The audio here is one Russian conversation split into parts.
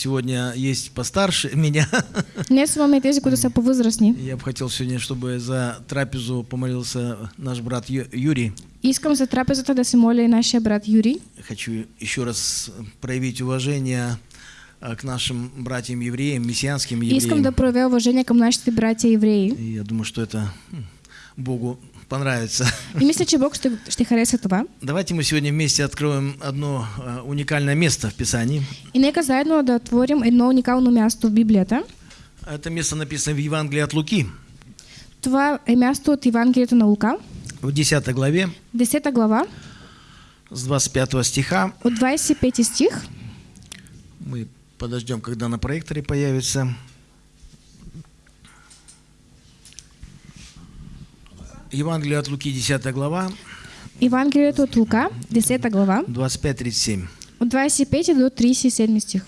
сегодня есть постарше меня. Днес имаме тези, които са по-възрастни. Я бы хотел сегодня, чтобы за трапезу помолился наш брат Юрий. Искам за трапезата да се моля и нашия брат Юрий. Хочу еще раз проявить уважение а, к нашим братьям-евреям, мессианским Искам евреям. да проявя уважение към нашите братя евреи. И я думаю, что это Богу понравится. И мисля, че Бог ще, ще хареса това. Давайте мы сегодня вместе откроем одно а, уникальное место в Писании. И нека заедно да отворим едно уникално място в Библията. Это место написано в Евангелии от Луки, Това е място от Евангелието на Лука, в 10 главе, 10 глава, с 25 стиха. от 25 стих. Мы подождем, когда на проекторе появится. Евангелие от Луки, 10 глава, Евангелието от Лука, 10 глава, 25-37. от 25 до 37 стих.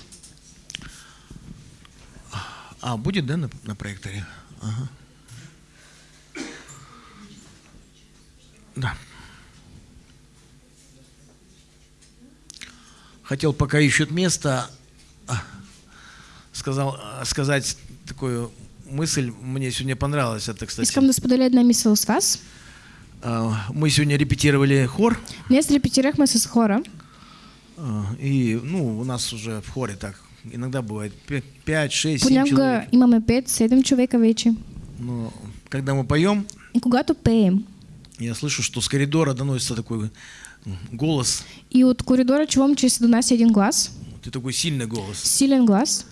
А, будет, да, на, на проекторе? Ага. Да. Хотел, пока ищут место, а, сказал, а, сказать такую мысль, мне сегодня понравилась это, кстати. Искам да споделя една мисъл с вас. А, Мы сегодня репетировали хор, Днес репетирахме с хора. а, и, ну, у нас уже в хоре так иногда бывает 5, 6, 7 Понякога человек. имаме 5-7 човека вече. Но когда мы поем, И когато пеем, Я слышу, что с коридора доносится такой голос. и от коридора чувам, че се донася един глас, Ты такой сильный голос. силен глас,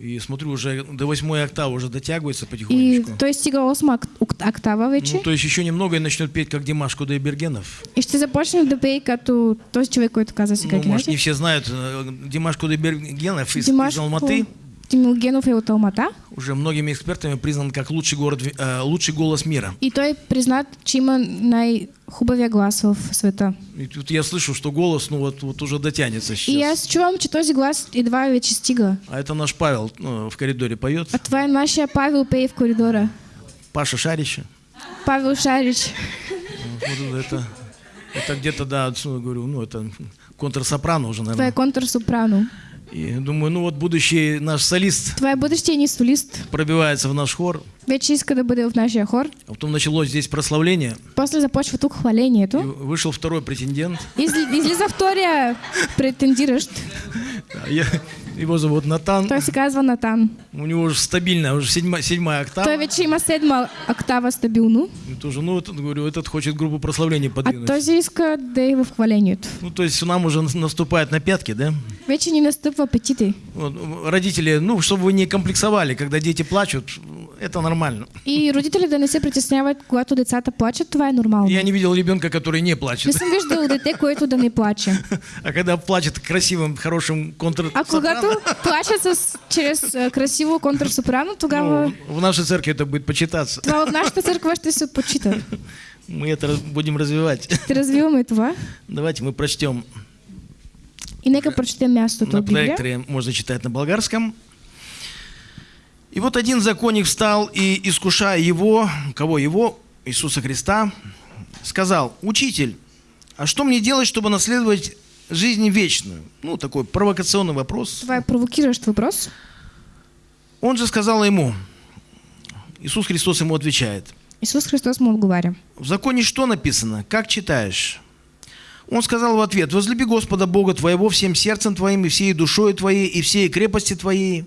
И смотрю, уже до восьмой октавы уже дотягивается и потихонечку. той стига 8 ак- ок- октава вече. Ну, то есть еще немного и начнет петь, как Димаш Кудайбергенов. И ще започне да пее като този човек, който каза сега. Ну, может, не все знают. э, Димаш Кудайбергенов из, Димаш из Алматы Тимилгенов е от Алмата. уже многими экспертами признан как лучший, город, э, лучший голос мира. И той признат, че има най-хубавия глас в света. И тут я слышу, что голос, ну вот, вот уже дотянется И сейчас. аз чувам, че този глас едва вече стига. А это наш Павел ну, в коридоре поет. А това е нашия Павел пее в коридора. Паша Шарища. Павел Шарич. Вот это, это где-то, да, говорю, ну, это контрсопрано уже, наверное. контрсопрано. И думаю, ну вот будущий наш солист бъдещия ни солист. пробивается в наш хор. Вече иска да бъде в нашия хор. А потом началось здесь прославление. После започва тук И хвалението. вышел второй претендент. Изли, излиза втория претендиращ. Я- его зовут Натан. Той се казва Натан. У него уже стабильная, уже седьмая, седьмая октава. Той вече има седма октава стабилно, И тоже, ну, этот, говорю, этот хочет группу прославления а подвинуть. този иска да е в хвалението. Ну, то есть нам уже наступает на пятки, да? Вече ни настъпва апетити. Вот, родители, ну, чтобы вы не комплексовали, когда дети плачут, это нормально. И родители да не се притесняват, когато децата плачат, това е нормално. Я не видел ребенка, который не Не плачет. съм виждал дете, което да не плаче. А когда плачет красивым, хорошим контр А когато плачат с, чрез а, красиво контрсопрано, тогава ну, в нашей церкви это будет почитаться. това в нашата църква ще се почита. Мы это будем развивать. Ще развиваме това. Давайте мы прочтем И нека прочетем мястото на от Библия. проекторе, можно читать на болгарском. И вот один законник встал и, искушая его, кого его, Иисуса Христа, сказал, «Учитель, а что мне делать, чтобы наследовать жизнь вечную?» Ну, такой провокационный вопрос. Това е провокиращ въпрос. Он же сказал ему, Иисус Христос ему отвечает, Исус Христос му отговаря. В законе что написано? Как читаешь? Он сказал в ответ, возлюби Господа Бога твоего всем сердцем твоим, и всей душой твоей, и всей крепости твоей,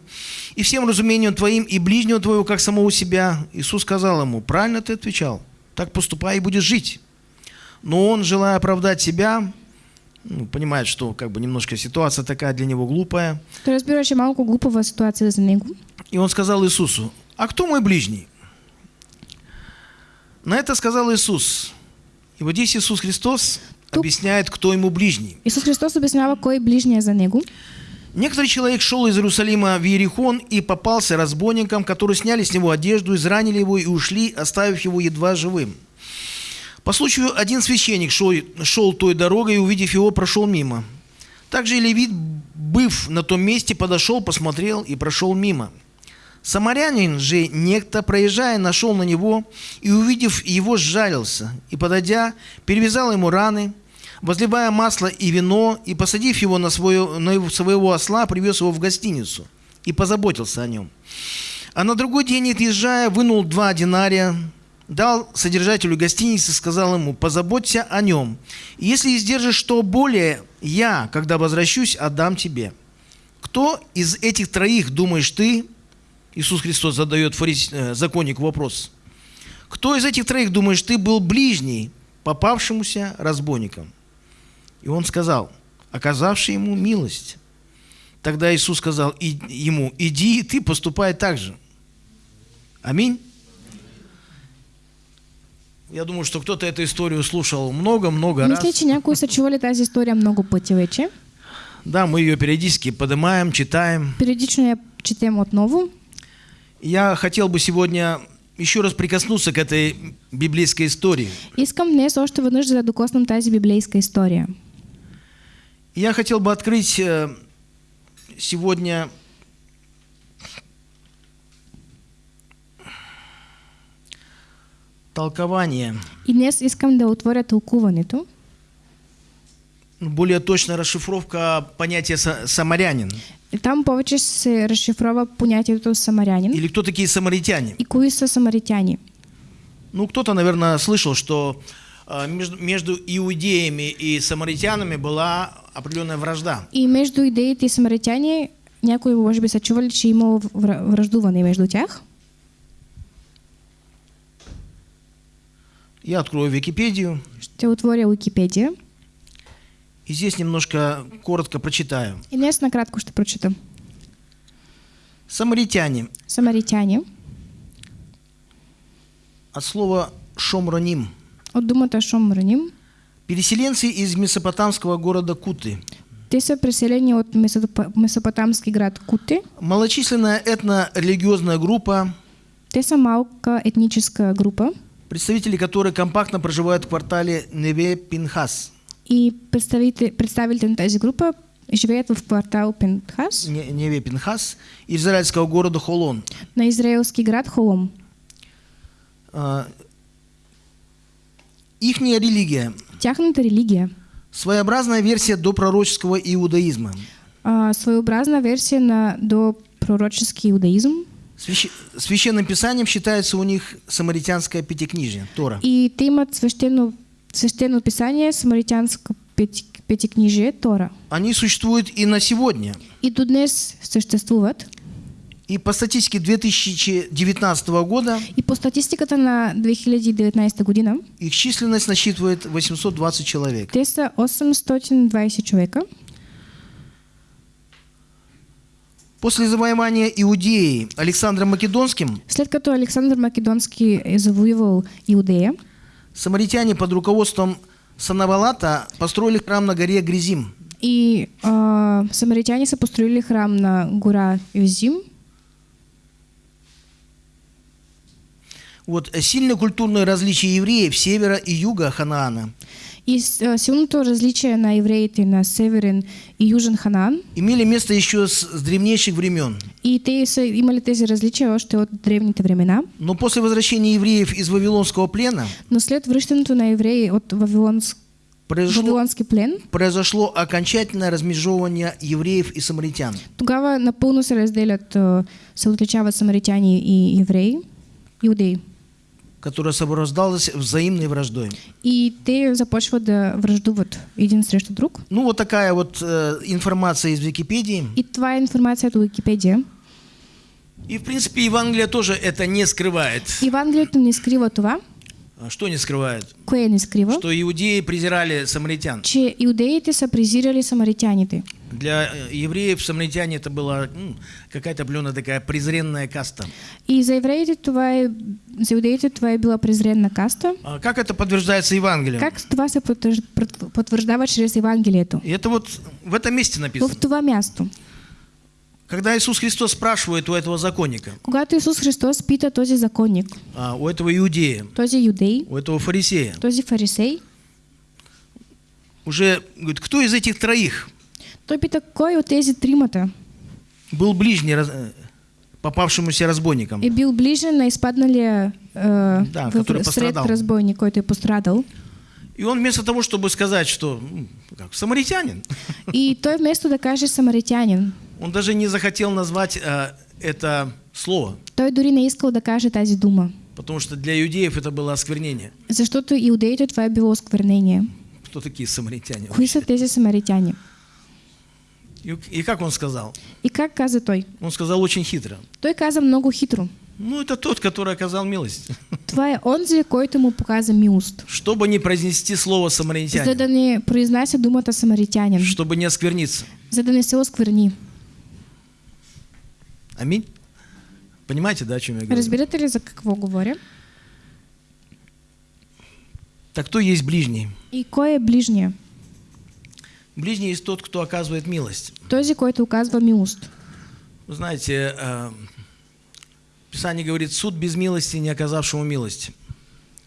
и всем разумением твоим, и ближнего твоего, как самого себя. Иисус сказал ему, правильно ты отвечал, так поступай и будешь жить. Но он, желая оправдать себя, ну, понимает, что как бы немножко ситуация такая для него глупая, Той разбира, че е малко глупава ситуация за него. и он сказал Иисусу, а кто мой ближний? На это сказал Иисус. И вот здесь Иисус Христос объясняет, кто ему ближний. Исус Христос обяснява кой е ближния за него. Некоторый человек шел из Иерусалима в Иерихон и попался разбойникам, которые сняли с него одежду, изранили его и ушли, оставив его едва живым. По случаю один священник шел, шел той дорогой и, увидев его, прошел мимо. Также и левит, быв на том месте, подошел, посмотрел и прошел мимо. Самарянин же некто, проезжая, нашел на него и, увидев его, сжалился, и, подойдя, перевязал ему раны, возливая масло и вино, и, посадив его на, свое, на его- своего осла, привез его в гостиницу и позаботился о нем. А на другой день, отъезжая, вынул два динария, дал содержателю гостиницы, сказал ему, позаботься о нем. Если издержишь что более, я, когда возвращусь, отдам тебе. Кто из этих троих, думаешь ты, Иисус Христос задает э, законнику вопрос, кто из этих троих, думаешь ты, был ближний попавшемуся разбойником? И он сказал, оказавший ему милость. Тогда Иисус сказал и- ему, иди, и ты поступай так же. Аминь. Я думаю, что кто-то эту историю слушал много-много раз. Някои са чували тази история много пъти вече. Да, мы ее периодически поднимаем, читаем. Периодично я четем отново. Я хотел бы сегодня еще раз прикоснуться к этой библейской истории. Искам днес още веднъж да докоснам тази библейска история. Я хотел бы открыть э, сегодня толкование, И днес искам да отворя тълкуването, более точная расшифровка понятия са- самарянин. И там повече се разшифрова понятието самарянин Или кто такие самаритяне? и кои са самаритяни. Ну, кто-то, наверное, слышал, что э, между, между иудеями и самаритянами была определенная вражда. И между идеите и самаритяни някои може би са чували, че враждуване между тях. Я открою Википедию Ще отворя Уикипедия и здесь немножко коротко прочитаю. и днес накратко ще прочитам. Самаритяне Самаритяни от слова шомроним. от думата Шомраним. Переселенцы из месопотамского города Куты. Те са преселени от Месопо- месопотамски град Куте. Малочисленная этно-религиозная группа, Те са малка етническа група представители которой компактно проживают в квартале Неве-Пинхас. и представите, представителите на тази група живеят в квартал Пентхас Не- Неве-Пинхас израильского города Холон. на израелски град Холом. А, Ихняя религия Тяхната религия – своеобразная версия допророческого иудаизма. а, своеобразна версия на до пророческий иудаизм. Свящ- Священным писанием считается у них самаритянское пятикнижие, Тора. И те имат свещено, свещено писание, самаритянско пети, петикнижие, Тора. Они существуют и на сегодня. И до днес съществуват. И по статистике 2019 года И по статистиката на 2019 година, их численность насчитывает 820 человек. те са 820 човека. После завоевания Иудеи Александром Македонским След като Александър Македонски е завоювал Иудея, самаритяне под руководством Санавалата построили храм на горе Гризим. и а, самаритяне са построили храм на гора Визим. Вот э, сильное культурное различие евреев севера и юга Ханаана И с- а, силното различие на евреите на Северен и Южен Ханаан, имели место еще с, с древнейших времен. и те са имали тези различия още от древните времена. Но после возвращения евреев из Вавилонского плена Но след връщането на евреи от Вавилонс... произошло, Вавилонски плен, произошло окончательное размежевывание евреев и самаритян. тогава напълно се разделят, а, се отличават самаритяни и евреи, иудеи. Которое сопровождалось взаимной враждой. И те започват да враждуват един срещу друг. Ну, вот такая вот э, информация из Википедии. И това е информацията от Википедия. И, в принципе, Евангелие тоже это не скрывает. Евангелието не скрива това, Что не скрывает? кое не скрива, Что иудеи презирали самаритян. че иудеите са презирали самаритяните. Для э, евреев самаритяне это была какая-то определенная такая презренная каста. И за евреите това е, за иудеите това е била презренна каста. А как это подтверждается Евангелием? Как това се потвърждава чрез Евангелието? И это вот в этом месте В написано. това място. Когда Иисус Христос спрашивает у этого законника, Когато Исус Христос пита този законник, а, у этого иудея, този юдей, у этого фарисея, този фарисей, уже говорит, кто из этих троих той пита кой от тези тримата был ближний раз- э, попавшемуся разбойником? е бил ближен на изпадналия е, Да, в- который пострадал. разбойник, е пострадал. И он вместо того, чтобы сказать, что как, самаритянин, И той вместо да каже самаритянин, он даже не захотел назвать э, это слово, той дори не искал да каже тази дума. потому что для иудеев это было осквернение. Защото иудеите това е било осквернение. Кто такие самаритяне? Кои са тези самаритяни? И, и как он сказал? И как каза той? Он сказал очень хитро. Той каза много хитро. Ну, это тот, который оказал милость. Това е онзи, който му показа милост. Чтобы не произнести слово За самаритянин, да не произнася думата самаритянин. чтобы не оскверниться. За да не се оскверни. Аминь. Понимаете, да, о чем я говорю? Разбирате ли за какво говоря? Так кто есть ближний? И кой е ближния? Ближний есть тот, кто оказывает милость. Този, който оказва милост. Вы знаете, э, Писание говорит, суд без милости, не оказавшему милости.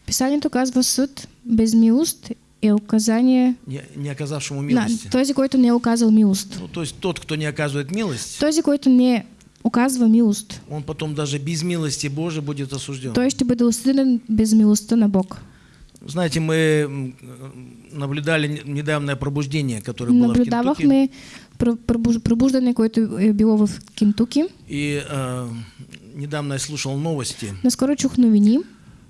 Писанието казва съд без милост е указание Не, не оказавшему милости. този, който не оказал милост. Ну, то есть тот, кто не оказывает милость, Този, който не оказва милост, он потом даже без милости Божией будет осужден. той ще бъде осъден без милостта на Бог. Знаете, мы наблюдали недавнее пробуждение, которое было в Кентукки. Наблюдавахме пр- пробуж- пробуждане, което е било в Кентуки. И э, недавно я слушал новости Наскоро чух новини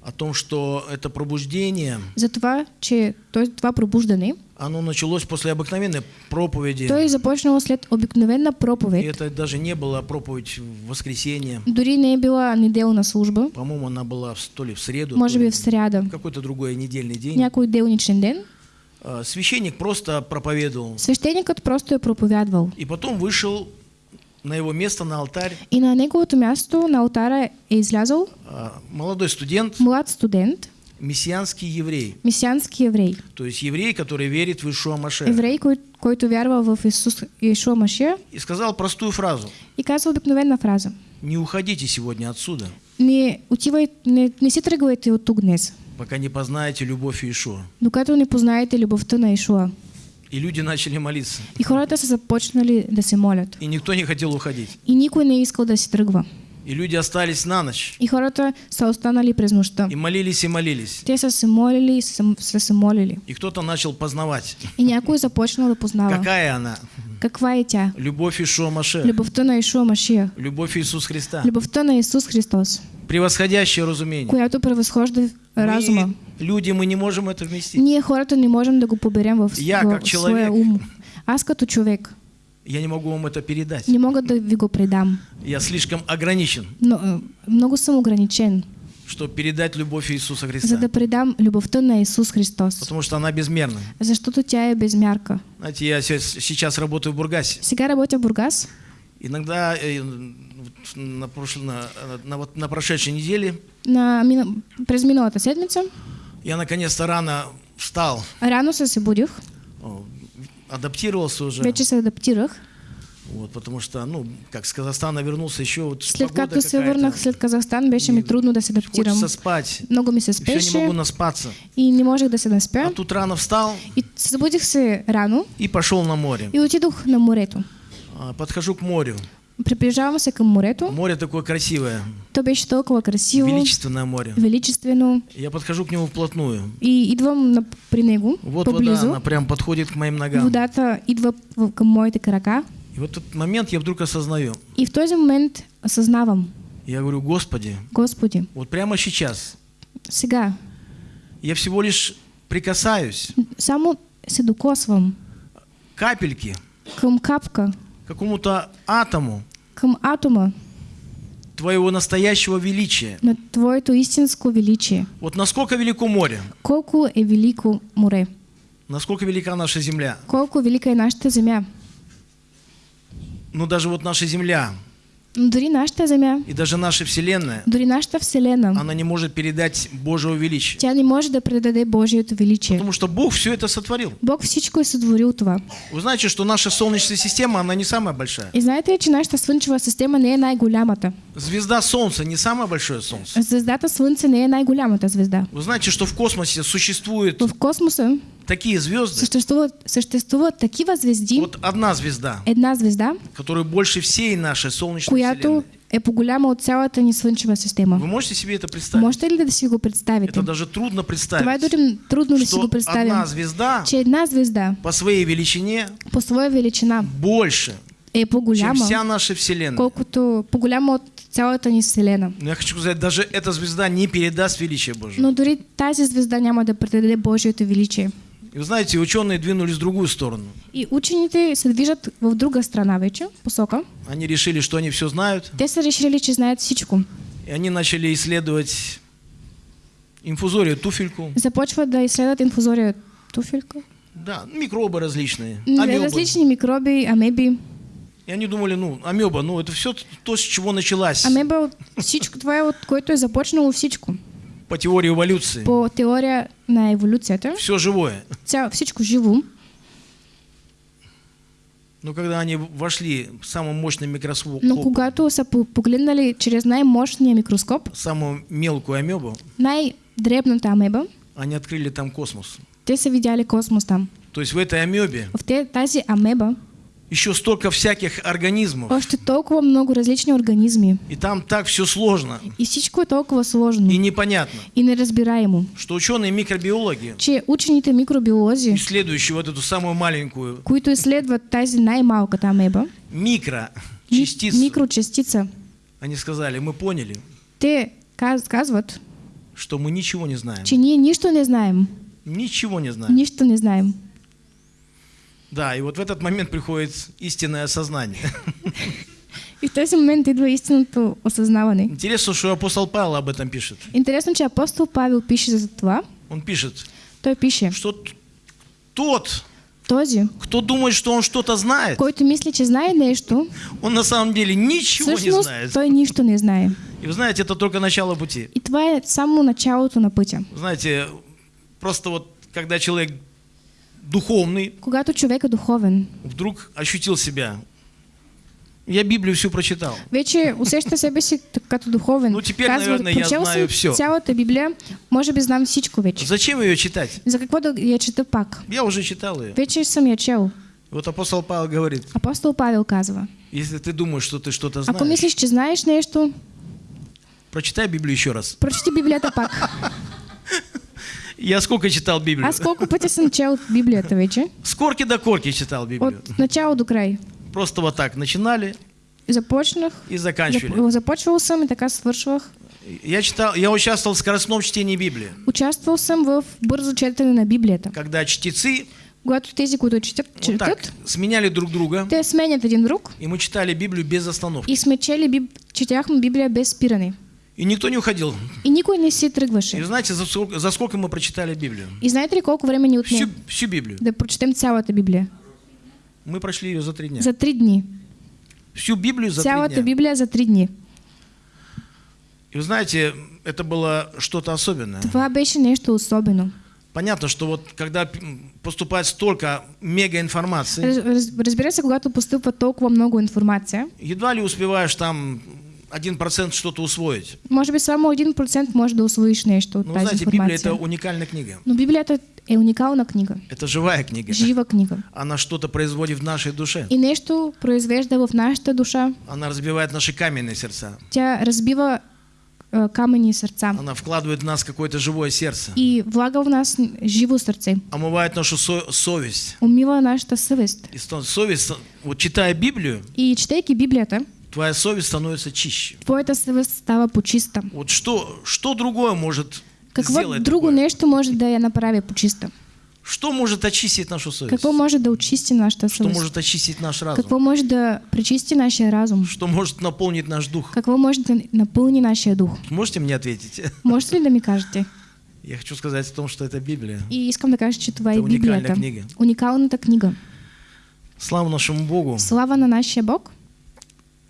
о том, что это пробуждение, за това, че той- това пробуждане, оно началось после обыкновенной проповеди. той е започнало след обикновена И проповед. это даже не была проповедь в воскресенье. Дори не е била неделна служба, По-моему, она была то ли в среду, може то би ли в сряда, в какой-то другой недельный день. някой делничен ден. А, Священник просто проповедовал. Свещеникът просто е проповядвал. И потом вышел на его место, на алтарь, И на неговото място на алтара е излязъл а, молодой студент, млад студент, мессианский еврей. месиански еврей. То есть еврей, который верит в Ишуа Маше. Еврей, кой, който вярва в Исус Ишуа Машия И сказал простую фразу. и казва обикновена фраза. Не уходите сегодня отсюда, Не, отивай, не, не си тръгвайте от тук днес, пока не познаете любовь Иешуа. докато не познаете любовта на Ишуа. И люди начали молиться. И хората са започнали да се молят. И никто не хотел уходить. И никой не искал да си тръгва. И люди остались на ночь. И хората са останали през нощта. И молились и молились. Те са се молили и са, се молили. И кто-то начал познавать, И някой започнал да познава. какая она. Каква е тя? Любовь Ишуа Маше. Любовта на Ишуа Машия. Любовь Иисус Христа. Любовта на Исус Христос, Превосходящее разумение. която превъзхожда разума. Люди, мы не можем это вместить. Ние хората не можем да го поберем в, Я, в, как в своя человек. ум. Аз като човек Я не могу вам это передать. не мога да ви го предам. Я слишком ограничен, Но, е, много съм ограничен, чтобы передать любовь Иисуса за Христа. да предам любовта на Исус Христос. Потому что она безмерна. Защото тя е без мярка. Знаете, я се- сейчас работаю в Бургасе. Сега работя в Бургас. Иногда э, на, прошлой, на, на вот на прошедшей неделе На, мина, през седмица я наконец-то рано встал, рано се събудих, о, адаптировался уже. вече се адаптирах. Вот, потому что, ну, как с Казахстана вернулся, еще вот След погода какая-то. върнах след Казахстан, беше ми трудно да се адаптирам. Хочется спать. Много ми се Все не спеше могу наспаться. и не можех да се А наспя. тут рано встал И събудих се рано и пошел на море. и отидох на морето. А, Подхожу к морю. Приближавам се към морето. Море такое красивое, То беше толкова красиво, величественное море. величествено. Я подхожу к нему вплотную. И идвам на, при него, Вот вода, поблизо. она прям подходит к моим ногам. Водата идва към моите крака. И вот этот момент я вдруг осознаю. И в този момент осъзнавам, Я говорю, Господи, Господи, вот прямо сейчас сега я всего лишь прикасаюсь само се докосвам капельки към капка, к какому-то атому към атома Твоего настоящего величия. на Твоето истинско величие. Вот насколько велико море, Колко е велико море, насколько велика наша земля. колко велика е нашата земя. Ну даже вот наша земля дори нашата земя, и даже наша Вселенная, дори нашата Вселена, она не может передать Божьего величия. тя не може да предаде Божието величие. Потому что Бог все это сотворил. Бог всичко е сътворил това. Вы знаете, что наша Солнечная система, она не самая большая. И знаете ли, че нашата слънчева система не е най-голямата? Звезда Солнца не самое большое Солнце. Звездата Слънце не е най-голямата звезда. Вы знаете, что в космосе существует В космоса такие звезды. Съществуват, съществуват такива звезди, Вот одна звезда, една звезда, которая больше всей нашей солнечной която вселенной. е по-голяма от цялата ни слънчева система. Вы можете себе это представить? Можете ли да си го представите? Это даже трудно Това е представить, дори трудно да си го представим. одна звезда Че една звезда по своей величине по своя величина больше, е чем по-голяма, вся наша вселенная. колкото по-голяма от цялата ни Вселена. Но я хочу сказать, даже эта звезда не передаст величие Божие. Но дори тази звезда няма да предаде Божието величие. И вы знаете, ученые двинулись в другую сторону. И учените се движат в друга страна вече, посока. Они решили, что они все знают, Те са решили, че знаят всичко. и они начали исследовать инфузорию, туфельку, Започват да изследват инфузория туфелька. да, микробы различные, амебы. Различни микроби, амеби. И они думали, ну, амеба, ну, это все то, с чего началась Амеба, всичко, това е от което е започнало всичко. По теории эволюции. По теория на еволюцията, Все живое. цяло, всичко живо, Но когда они вошли в самый мощный микроскоп, но когато са по- погледнали чрез най-мощния микроскоп, самую мелкую амебу, най-дребната амеба, они открыли там космос. те са видяли космос там. То есть в этой амебе В те, тази амеба еще столько всяких организмов. още толкова много различни организми. И там так все сложно И всичко е толкова сложно и непонятно, и неразбираемо, что ученые микробиологи, че учените микробиолози, исследующие вот эту самую маленькую които изследват тази най-малката амеба, ми- микрочастицу, микрочастица, они сказали, мы поняли, те каз- казват, что мы ничего не знаем. че ние нищо не знаем. Ничего не знаем. Нищо не знаем. Да, и вот в этот момент приходит истинное осознание. И в този момент идва истинното осъзнаване. Интересно, что апостол Павел об этом пишет. Интересно, че апостол Павел пише за това. Он пишет, Той пише, что тот, този, кто думает, что он что-то знает, който мисли, че знае нещо, он на самом деле ничего не знает. той нищо не знае. И вы знаете, это только начало пути. И това е само началото на пътя. Знаете, просто вот когда человек духовный Когато човек е духовен, вдруг ощутил себя. Я Библию всю прочитал. вече усеща себе си като духовен. Ну, теперь, Казва, наверное, я знаю всё. цялата Библия, може би знам всичко вече. Зачем ее читать? За какво да я чета пак? Я уже читал ее. Вече съм я чел. Вот апостол Павел говорит, Апостол Павел казва, если ты думаешь, что ты что-то ако знаешь, мислиш, че знаеш нещо, прочитай Библию еще раз. прочети Библията пак. Я сколько читал Библию? Аз колко пъти съм чел Библията вече, С корки до корки читал Библию. от начало до край. Просто вот так начинали Започнах, и заканчивали. зап- започвал съм и така свършвах. Я читал, я участвовал в скоростном чтении Библии. Участвал съм в бързо четене на Библията. Когда чтецы Когато тези, които четат, вот так четат сменяли друг друга, те сменят един друг и мы читали Библию без остановки. и сме чели, биб... четяхме Библия без спиране. И никто не уходил. И никой не си И тръгваше. знаете, за сколько, за сколько мы прочитали Библию? И знаете ли колко време ни отне Всю, всю Библию. да прочетем цялата Библия? Мы прошли ее за три дня. За три дни. Всю Библию за три Цялата дня. Библия за три дни. И вы знаете, это было что-то особенное. Това беше нещо особено. Понятно, что вот когда поступает столько мегаинформации, Раз, раз, разбира се, когато постъпва толкова много информация, едва ли успеваешь там 1% что-то усвоить. може би само 1% може да освоиш нещо от Но вы тази знаете, Библия это уникальная книга. Но Библията е уникална книга. Это живая книга. Жива книга. Она что-то производит в нашей душе. И нещо произвежда в нашата душа. Она разбивает наши каменные сердца. Тя разбива е, камъни сърца Она вкладывает в нас какое-то живое сердце. и влага в нас живо сърце. Омывает нашу со- совесть. Умива нашата съвест. И совесть, вот читая Библию, И четейки Библията, твоя совесть становится чище. твоята съвест става почиста. Вот что, что другое может Какво сделать друго такое? нещо може да я направи почиста? Что может очистить нашу совесть? Какво може да очисти нашата Что съвест? может очистить наш разум? Какво може да пречисти нашия разум? Что может наполнить наш дух? Какво може да напълни нашия дух? Можете мне ответить? Можете ли да ми кажете? Я хочу сказать о том, что это Библия. И искам да кажа, че това Това е Библията. книга. Уникалната книга. Слава нашему Богу. Слава на нашия Бог.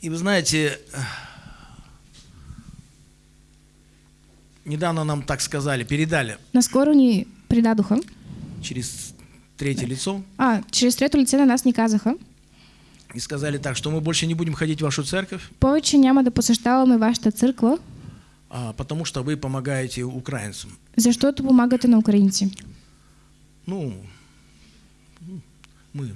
И вы знаете, недавно нам так сказали, передали. Наскоро ни предадоха, через третье лицо. А, чрез трето лице на нас ни казаха, и сказали так, что мы больше не будем ходить в вашу церковь, повече няма да посещаваме вашата църква, а, потому что вы помогаете украинцам. защото помагате на украинци. Ну, мы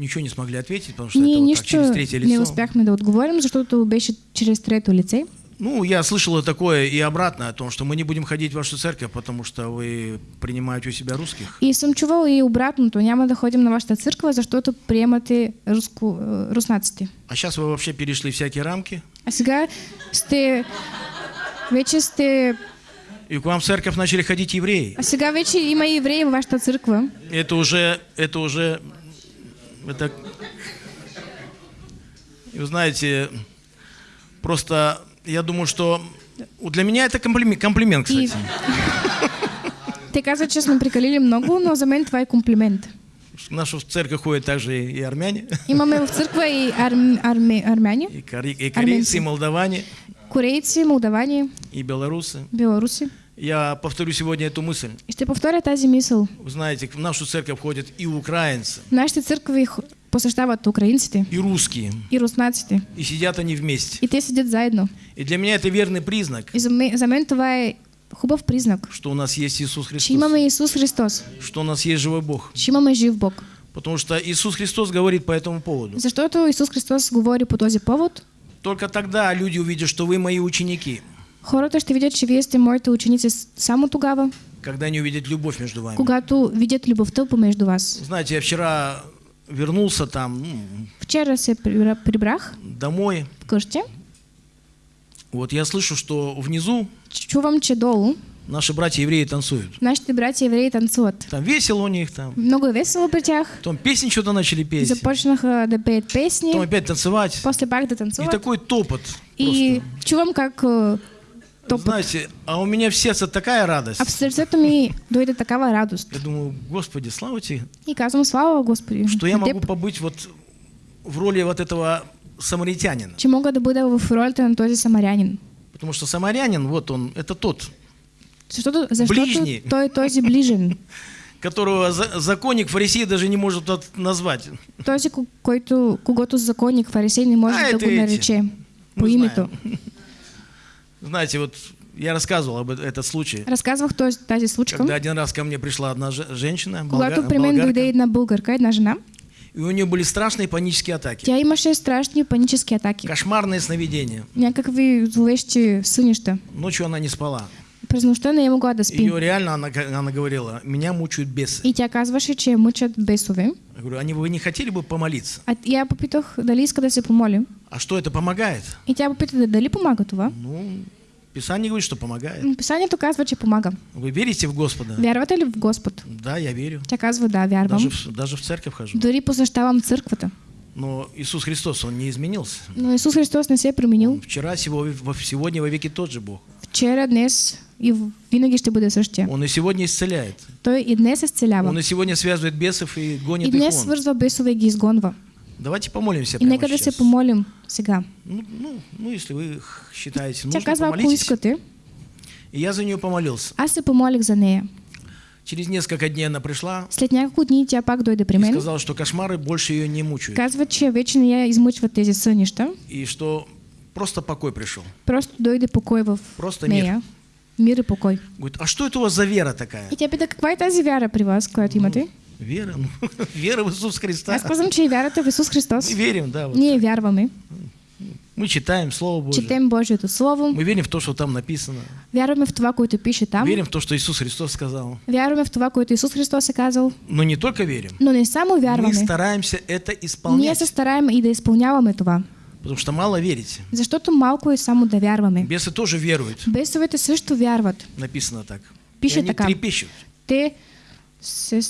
ничего не смогли ответить, потому что Ние это вот так, через нищо третье не лицо. успяхме да отговорим, защото беше чрез трето лице. Ну, я слышал такое и обратное, о том, что мы не будем ходить в вашу церковь, потому что вы принимаете у себя русских. И съм чувал и обратното. Няма да ходим на вашата църква, защото приемате руско, е, руснаците. А сейчас вы вообще перешли всякие рамки, А сега сте... Вече сте... и к вам в церковь начали ходить евреи. А сега вече има евреи във вашата църква. Это уже, это уже, это, и вы знаете, просто я думаю, что для меня это комплимент, комплимент И... кстати. Те казват, че сме прекалили много, но за мен това е комплимент. В нашу церковь ходят также и армяне, Имаме в църква и арм, арме, армяни, и, кори- и корейцы, и молдаване, корейци, молдавани, и белорусы. белоруси. Я повторю сегодня эту мысль. Ще повторя тази мисъл. Вы знаете, в нашу церковь ходят и украинцы, В нашите църкви посещават украинците и русские, и руснаците. и сидят они вместе. И те седят заедно. И для меня это верный признак, И за мен, за мен това е хубав признак, что у нас есть Иисус че Христос, имаме Исус Христос, что у нас есть живой Бог. че имаме жив Бог. Потому что Иисус Христос говорит по этому поводу. Защото Исус Христос говори по този повод. Только тогда люди увидят, что вы мои ученики, Хората ще видят, че вие сте моите ученици само тогава, когда они увидят любовь между вами. когато видят любовта помежду вас. Знаете, я вчера вернулся там ну, Вчера се прибра- прибрах домой. вкъщи. Вот я слышу, что внизу Чувам, че долу наши братья евреи танцуют. нашите братя евреи танцуват. Там весело у них там. Много весело при тях. Потом песни что-то начали петь. Започнаха да пеят песни, Потом опять танцевать. после пак да И танцуват. такой топот. И чувам как Знаете, а у меня в сердце такая радость. а в сърцето ми дойде такава радост. Я думаю, Господи, слава тебе, И казвам, слава Господи, что я могу побыть вот в роли вот этого самаритянина. че мога да бъда в ролята на този самарянин. Потому что самарянин, вот он, это тот, Защото, защото Ближний. той този ближен. которого за- законник фарисей даже не может назвать. Този, ко- който, когато законник фарисей не може А, да го нарече по името. знаем. Знаете, вот я рассказывал об э- этот случай. Разказвах този, тази случка. Когда один раз ко мне пришла одна же- женщина, Когато болга- при мен болгарка, дойде една българка, една жена, и у нее были страшные панические атаки. тя имаше страшни панически атаки. Кошмарные сновидения. Някакви зловещи сънища. Ночью она не спала. През не могла да спи. Ее реально, она, она говорила, меня мучают бесы. И тя казваше, че я мъчат бесове. Я говорю, не- вы не хотели бы помолиться? А я попитах дали иска да се помоли. А что это помогает? И тя попита да- дали помага това. Ну, Писание говорит, что помогает. М, Писанието казва, че помага. Вы верите в Господа? Вярвате ли в Господ? Да, я верю. Тя казва, да, вярвам. Даже в, даже в церковь хожу. Дори посещавам църквата. Но Иисус Христос, Он не изменился. Но Исус Христос не се променил. Вчера, сего- во- сегодня, во веки тот же Бог. Вчера, днес и в- винаги ще бъде същия. Он и сегодня исцеляет. Той и днес се изцелява. Он и сегодня связывает бесов и И гонит их днес вон. свързва бесове и ги изгонва. Давайте помолимся И прямо нека да се сейчас. помолим сега. Ну, ну, ну, если вы считаете Тя нужно, казва, ако искате, И я за нее помолился. аз се помолих за нея. Через несколько дней она пришла След няколко дни тя пак дойде при и мен. сказала, что кошмары больше ее не мучают. Казва, че вече не я измъчват тези сънища. И что просто покой пришел. Просто дойде покой в Просто мир. нея. Мир и покой. Говорит, а что это у вас за вера такая? И тя пита, каква е тази вяра при вас, която имате? Вера? Ну, вера в Иисус Христа. Аз казвам, че и вярата в Исус Христос. Мы верим, да. вот. Ние вярваме. Мы читаем Слово Божье. Четем Божието Слово. Мы верим в то, что там написано. Вярваме в това, което пише там. Верим в то, что Иисус Христос сказал. Вярваме в това, което Исус Христос е казал. Но не только верим. Но не само Мы вярваме. стараемся это Ние исполнять. се стараем и да изпълняваме това. Потому что мало верите. Защото малко е само да вярваме. Бесы тоже веруют. Бесовете също вярват. Написано так. Пише и така. трепещут. Те се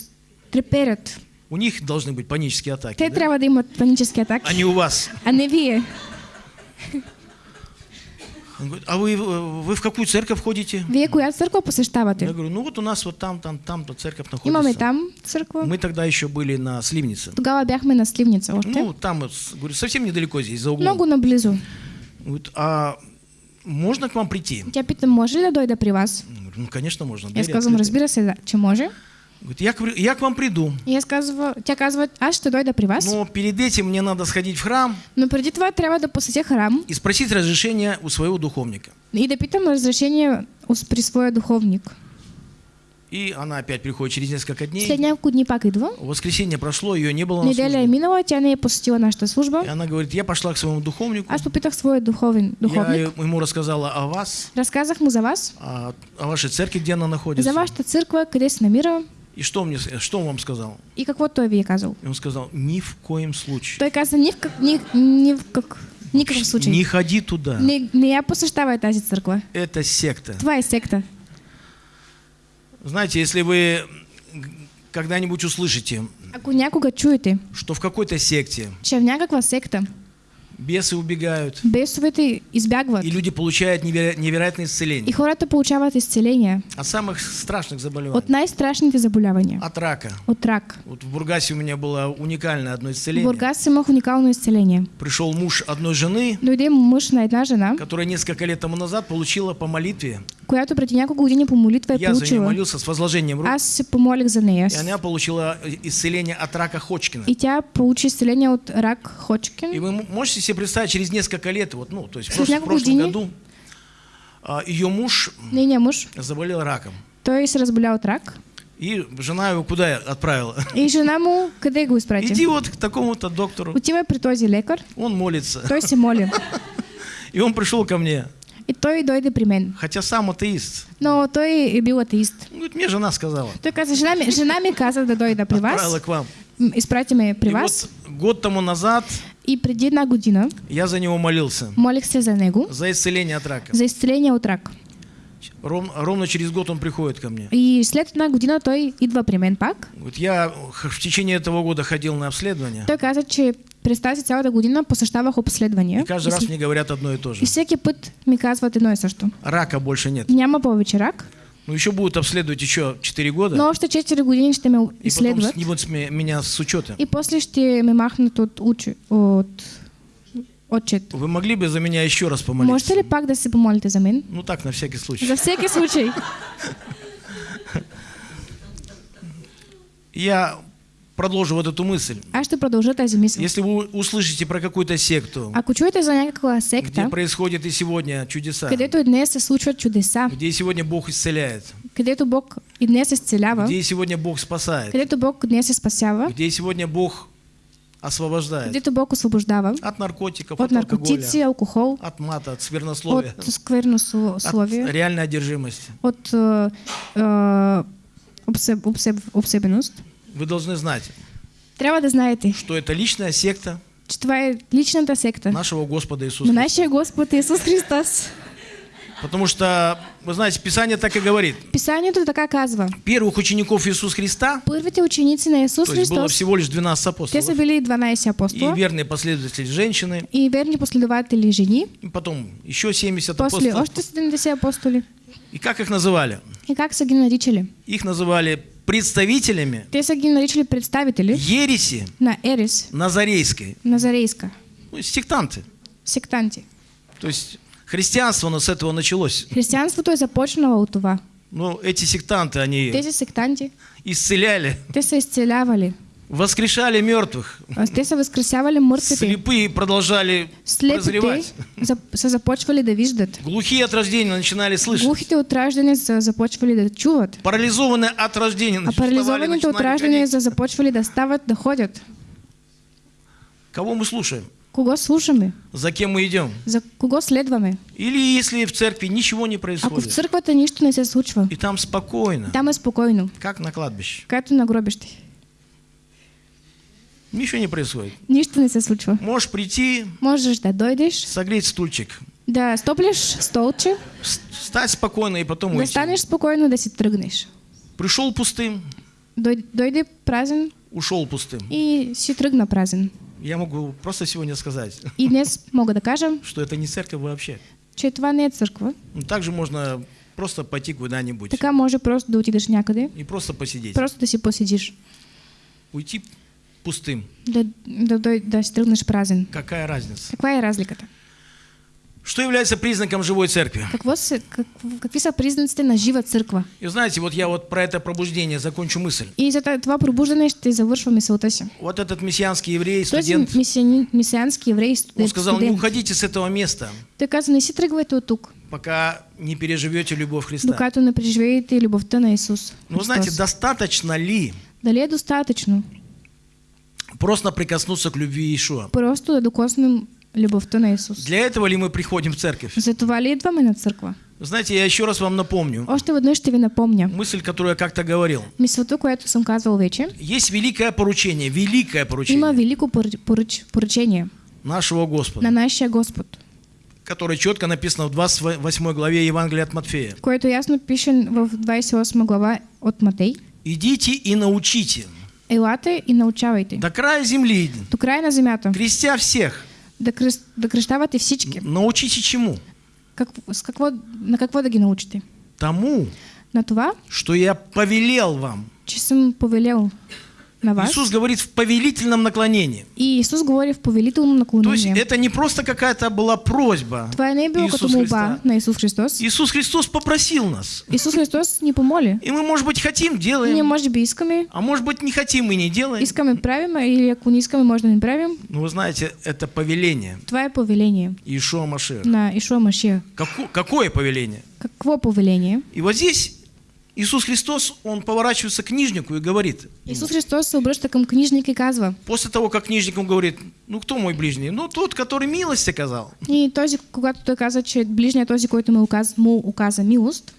треперят. У них должны быть панические атаки. Те да? трябва да имат панически А атаки, не у вас. а не вие. Он говорит, а вы, э, вы в какую церковь ходите? Вие коя Я посещавате? говорю, ну вот у нас вот там, там, там то церковь Имаме находится. там църква. Мы тогда еще были на Сливнице. Тогава бяхме на Сливница още. Ну, там, говорю, совсем недалеко здесь, за углом. Много наблизо. Говорит, а можно к вам прийти? Тя пита, може ли да дойда при вас? Я ну, конечно, можно. Двери казвам, открыты. разбира се, да, че може. Говорит, я, к я к вам приду. И аз казва, тя казва, аз ще дойда при вас, Но перед этим мне надо сходить в храм но преди това трябва да посетя храм и спросить разрешение у своего духовника. и да питам разрешение ус- при своя духовник. И она опять приходит через несколько дней. След няколко дни пак идва. Воскресенье прошло, ее не было на Неделя службе. минала, тя не е посетила нашата служба. И она говорит, я пошла к своему духовнику. Аз попитах своя духовен, Я духовник. ему рассказала о вас, Разказах му за вас, о, о вашей церкви, где она находится. за вашата църква, къде се намира И что, мне, что он вам сказал? и какво той ви е казал. И он сказал, ни в коем случае. Той каза, ни в, как, ни, ни в как, никакъв случай. Не ходи туда. Не, не я посещавай тази църква. Это секта. Е секта. Знаете, если вы когда-нибудь услышите, Ако някога чуете, что в какой-то секте че в някаква секта бесы убегают, бесовете избягват и люди получают неверо- невероятное и исцеление хората получават изцеление от самых страшных заболеваний, от най-страшните заболявания. от рака. От рак. Вот в Бургасе у меня было уникальное одно В исцеление. Бургас имах уникално изцеление. Пришел муж одной жены, Дойде мъж на една жена, которая несколько лет тому назад получила по молитве. която преди няколко години по молитва е Я за нее получила. молился с возложением рук. Аз се помолих за нея. И она получила исцеление от рака Ходжкина. И тя получи изцеление от рак И Ходжкин. вы можете себе представить, через несколько лет, вот, ну, то есть прош- в прошлом году, а, ее муж Нейният мъж, заболел раком. той се разболя от рак. И жена его куда отправила? И жена му къде го изпрати? Иди вот к такому-то доктору. Отива при този лекар, Он молится. той се моли. И он пришел ко мне, И той дойде при мен. хотя сам атеист. Но той е бил атеист. Говорит, мне жена сказала. Той каза, жена жена ми каза да дойда при Отправила вас, к вам. м, изпрати ме при И вас. вот год тому назад И преди една година я за него молился. молих се за него, За исцеление от рака. за изцеление от рак. Ром- ровно через год он приходит ко мне. И след една година той идва при мен пак. Вот я в течение этого года ходил на обследование. Той каза, че през тази цялата година посещавах обследвания. И каждый И раз мне говорят одно и то же. И всеки път ми казват едно и също. Рака больше нет. Няма повече рак, Ну, еще будут обследовать еще 4 года. но още 4 години ще ме и потом снимут с меня с учета. и после ще ме махнат от, учи, от отчет. Вы могли бы за меня еще раз помолиться? Можете ли пак да се помолите за мен? Ну так, на всякий случай. За всеки случай. Я продолжу вот эту мысль. Аз ще продължа тази мисъл. Если вы услышите про какую-то секту, Ако чуете за где секта, происходят и сегодня чудеса, където и днес се случват чудеса, где и сегодня Бог исцеляет, където Бог и днес где и сегодня Бог спасает, където Бог днес спасява, где и сегодня Бог освобождает където Бог освобождава от наркотиков, от от алкоголя, наркотици, алкохол, от мата, от сквернословия, от скверно сло- от реальной одержимости. от е, е, обсеб, обсеб, обсебеност. Вы должны знать, Трябва да знаете, что это личная секта че това е личната секта нашего Господа Иисуса. на Христа. нашия Господ Исус Христос. Потому что, вы знаете, Писание так и говорит. Писанието така казва. Первых учеников Иисуса Христа, Първите ученици на Исус то есть было Христос, всего лишь 12 те апостолов, са били 12 и апостола верные последователи женщины, и верни последователи жени, и потом еще 70 после апостолов. още 70 апостоли. И как их называли? И как са ги наричали? Их называли представителями Те са ги наричали представители ереси на Ерис, назарейской, Назарейска, ну, сектанты. сектанти. То есть христианство у нас с этого началось. Християнството е започнало от това. Но эти сектанты, они Тези сектанти, исцеляли, те са изцелявали, воскрешали мертвых, а те са възкресявали мъртвите. слепые продолжали Слепите прозревать, са започвали да виждат. глухие от рождения начинали слышать, Глухите от раждане са започвали да чуват. парализованные от рождения А парализованите от ходить. са започвали да стават, да ходят. Кого мы слушаем? Кого слушаме? За кем мы идем? За кого следваме? Или если в церкви ничего не Ако в происходит, църквата нищо не се случва, и там спокойно, там е спокойно, как на кладбище, както на гробище. Ничего не происходит. Нищо не се случва. Можешь прийти, Можеш да дойдеш, согреть стульчик, да стоплиш столче, с- встать спокойно и потом да уйти. станеш спокойно да си тръгнеш. Пришел пустым, Дой- Дойде празен ушел пустым. и си тръгна празен. Я могу просто сегодня сказать, И днес мога да кажа, что это не церковь вообще. че това не е църква. Ну, также можно просто пойти куда-нибудь Така може просто да отидеш някъде, и просто посидеть. просто да си поседиш, Уйти пустым. да, да, да си тръгнеш празен. Какая разница? Каква е разликата? Что является признаком живой церкви? Какво се, как, какви са признаците на жива църква? И знаете, вот я вот про это пробуждение закончу мысль. И за това ще завършва мисълта си. Вот этот мессианский еврей, студент, мисиани- мисиански еврей он студент, сказал, не студент. уходите с этого места, Той каза, не си тръгвайте от тук, пока не переживете любовь Христа. докато не преживеете любовта на Исус. Но вы знаете, достаточно ли Дали е достатъчно просто прикоснуться к любви Иешуа? просто докоснем любовта на Исус? Для этого ли мы приходим в церковь? За това ли идваме на църква? Вы Знаете, я еще раз вам напомню Още веднъж ще ви напомня. мысль, которую я как-то говорил. Мисълта, която съм казвал вече, Есть великое поручение, великое има поручение велико пор- поръч- поръчение нашего на Господа, нашия Господ, которое четко написано в 28 главе Евангелия от Матфея. което ясно пише в 28 глава от Матей. «Идите и научите Елате и научавайте. до края земли, До края на земята. крестя всех». Да, кръст, да кръщавате всички. Научите чему? Как, с какво, на какво да ги научите? Тому, На това, что я повелел вам. че съм повелел на вас. Иисус говорит в повелительном наклонении. И Исус говори в повелително То есть это не просто какая-то была просьба. Това не е било като Исус молба Христа. на Исус Христос. Иисус Христос попросил нас. Исус Христос ни помоли. И мы, может быть, хотим, делаем. може би искаме, А может быть, не хотим и не делаем. искаме правим, или ако не искаме, може да не правим. Но вы знаете, это повеление Това е повеление Иешуа Машех. на Ишуа. Како- какое повеление? Какво повеление? И вот здесь Иисус Христос, Он поворачивается к книжнику и говорит, Исус Христос се обръща към книжника и казва, после того, как книжник ему говорит, ну кто мой ближний? Ну тот, который милость оказал. и този, когато той каза, че ближният този, който му оказа, му оказа милост,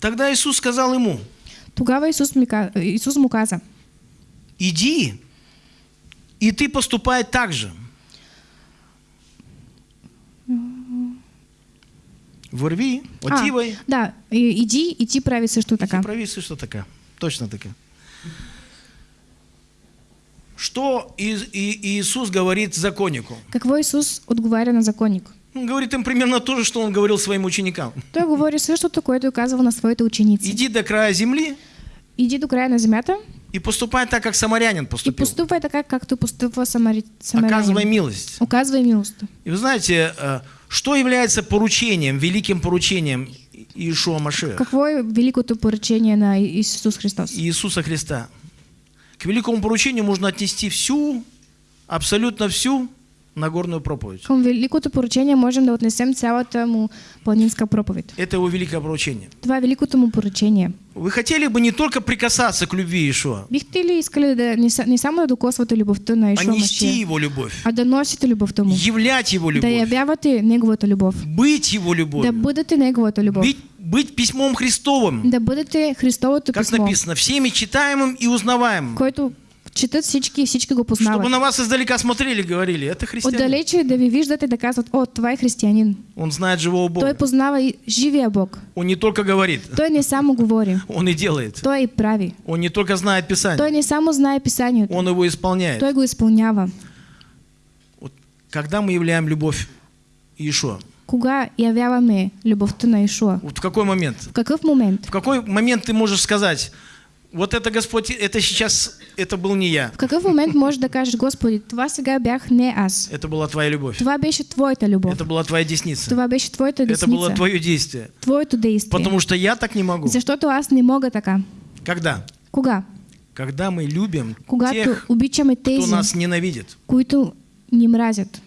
Тогда Иисус сказал ему, тогава Исус, ми, ка- Исус му каза, иди, и ты поступай так же. Върви, отивай. А, да, и- иди и ти прави също така. Прави също така. Точно така. Что И- И- Иисус говорит законнику? Какво Исус отговаря на законник? Он говорит им примерно то же, что он говорил своим ученикам. Той говори същото, което е казал на своите ученици. Иди до края земли Иди до края на земята и поступай так, как самарянин и поступил. поступай така, както постъпва самари... Оказывай самарянин. милость. Оказвай милост. И вы знаете, э, что является поручением, великим поручением Иешуа Машеха, Какво е великото поръчение на Исус Христос? Иисуса Христа? К великому поручению можно отнести всю, абсолютно всю Нагорную проповедь. Към великото поръчение можем да отнесем цялата му планинска проповед. Это его великое поручение. Това е великото му поръчение. Вы хотели бы не только прикасаться к любви Иешуа, Бихте ли искали да не, не само да докосвате любовта на а Ишуа нести его любовь, а да носите любовта му? являть его Да любовь, явявате неговата любов. быть его Да любовью, бъдете неговата любов. быть, быть письмом Христовым, Да бъдете Христовото как писмо, написано, всеми читаемым и узнаваемым. който четат всички и всички го Чтобы познават. на вас издалека смотрели и говорили, это христианин. Отдалече да ви виждате да казват, о, това е християнин. Он знает живого Той Бога. познава и живия Бог. Он не только говорит, Той не само говори, он и делает. той и прави. Он не только знает Писание, Той не само знае писанието, он его исполняет. той го изпълнява. Вот когда мы являем любовь Иешуа? Кога явяваме любовта на Ишуа? Вот в какой момент? В какъв момент? В какой момент ты можешь сказать, вот это Господь, это сейчас, это был не я, В какъв момент можеш да кажеш, Господи, това сега бях не аз. это была твоя любовь, Това беше Твоята любов. это была твоя десница, Това беше Твоята это было десница. твое действие. Твоето действие. Потому что я так не могу. Защото аз не мога така. Когда? Кога? Когда мы любим Когато тех, обичаме кто тези, нас ненавидит. които ни мразят.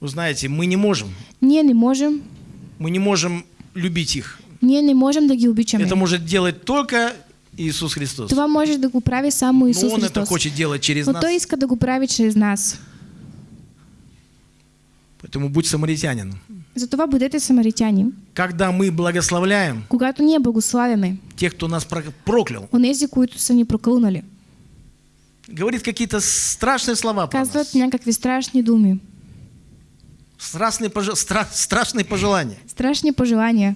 Вы знаете, мы не можем, Ние не можем, мы не можем любить их. ние не можем да ги обичаме. Это может делать только Иисус Христос. Това може да го прави само Но Исус Он это Христос. хочет делать через Но нас. Той иска да го прави чрез нас. Поэтому будь самаритянин. Затова бъдете самаритяни. Когда мы благословляем Когато ние благославяме тех, кто нас про- проклял, онези, които са ни прокълнали, говорит какие-то страшные слова про казват нас, някакви страшни думи, страшные, пожа- стра- страшные пожелания. страшни пожелания.